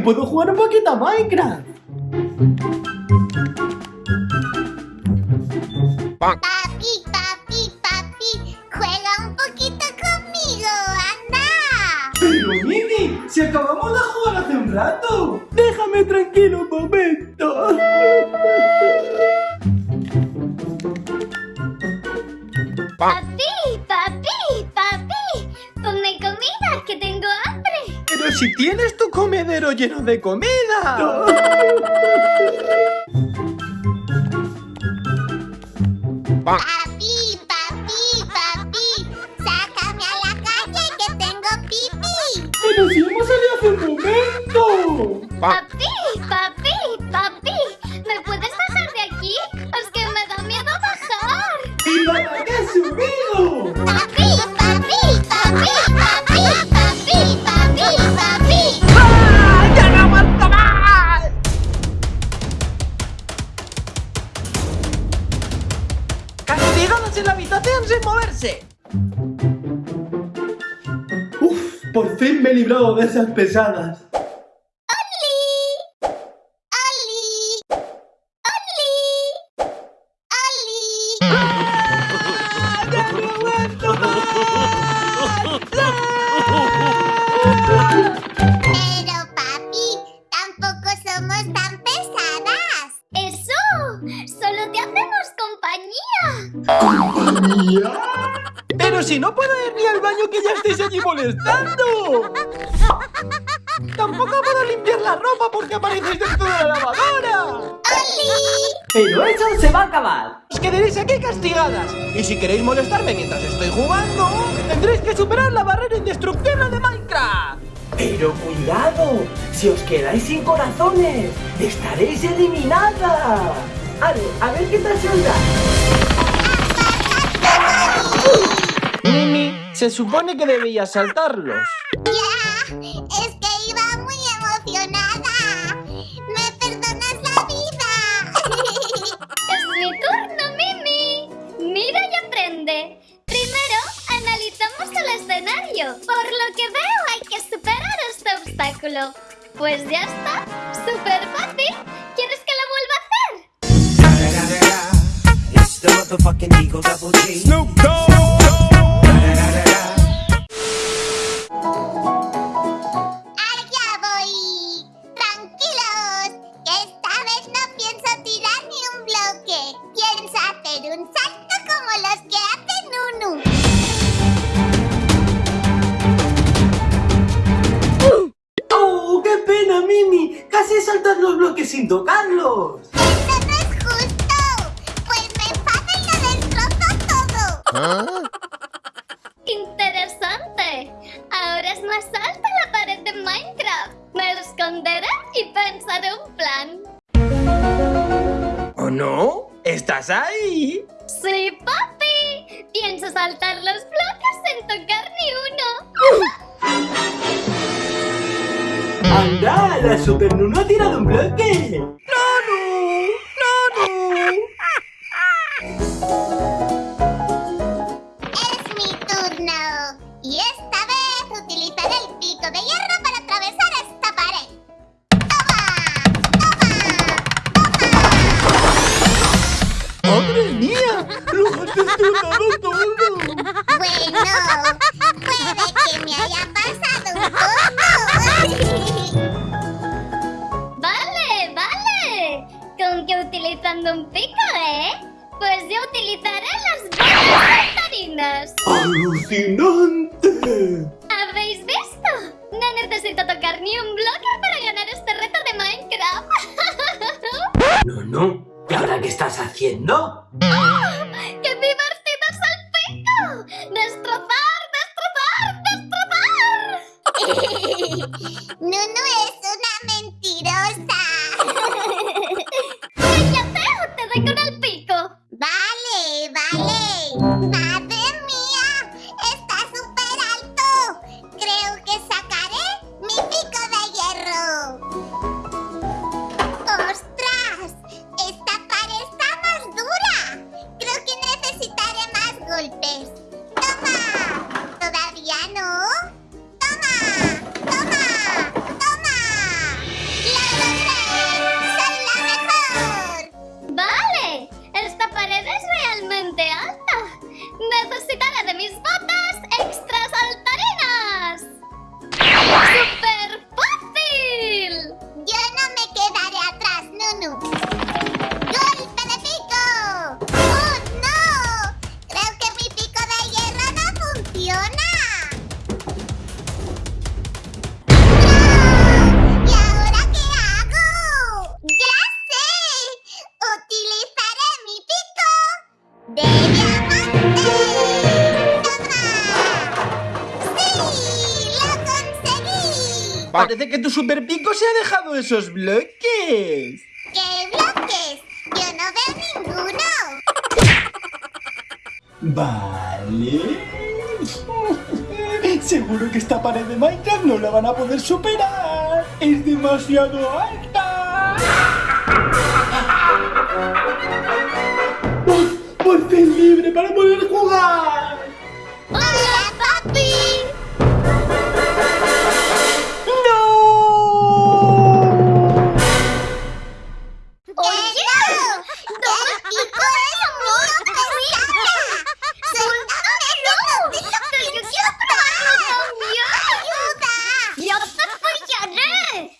también puedo jugar un poquito a Minecraft. Papi, papi, papi, juega un poquito conmigo, anda. Pero Mimi, si acabamos de jugar hace un rato. Déjame tranquilo un momento. Papi, papi, papi, ponme comida que tengo hambre. Pero si tienes comedero lleno de comida. Papi, papi, papi, sácame a la calle que tengo pipí. Pero si hemos salido hace un momento. Papi, papi, papi, ¿me puedes bajar de aquí? Es que me da miedo bajar. ¡Y para qué subido! Papi, papi, papi, papi, papi, moverse! Uf, por fin me he librado de esas pesadas. ¡Oli! Si no puedo ir ni al baño que ya estáis allí molestando. Tampoco puedo limpiar la ropa porque aparecéis dentro de la lavadora. ¡Oli! Pero eso se va a acabar. Os quedaréis aquí castigadas. Y si queréis molestarme mientras estoy jugando, tendréis que superar la barrera indestructible de Minecraft. Pero cuidado, si os quedáis sin corazones, estaréis eliminadas. Ale, a ver qué tal se os da. Se supone que debías saltarlos. Ya, es que iba muy emocionada. ¿Me perdonas la vida? es mi turno, Mimi. Mira y aprende. Primero, analizamos el escenario. Por lo que veo, hay que superar este obstáculo. Pues ya está. Súper fácil. ¿Quieres que lo vuelva a hacer? Snoop como los que hace Nunu. ¡Oh, qué pena, Mimi! Casi saltas los bloques sin tocarlos. Eso no es justo. Pues me enfado y lo destrozo todo. Interesante. Ahora es más alta la pared de Minecraft. Me esconderé y pensaré un plan. ¿O no? ¿Estás ahí? Sí, papi. Pienso saltar los bloques sin tocar ni uno. ¡Anda! ¡La Super Nuno ha tirado un bloque! ¡Madre mía! ¡Lo has destrozado todo! Bueno, puede que me haya pasado un poco. vale, vale. Con que utilizando un pico, ¿eh? Pues yo utilizaré las bolas saltarinas. ¡Alucinante! ¿Habéis visto? No necesito tocar ni un estás haciendo? ¡Qué divertido es el pico! ¡Destrozar, destrozar, destrozar! Nunu es golpes. Parece que tu super pico se ha dejado esos bloques. ¿Qué bloques? Yo no veo ninguno. Vale. Seguro que esta pared de Minecraft no la van a poder superar. Es demasiado alta. ¡Por fin libre para poder jugar!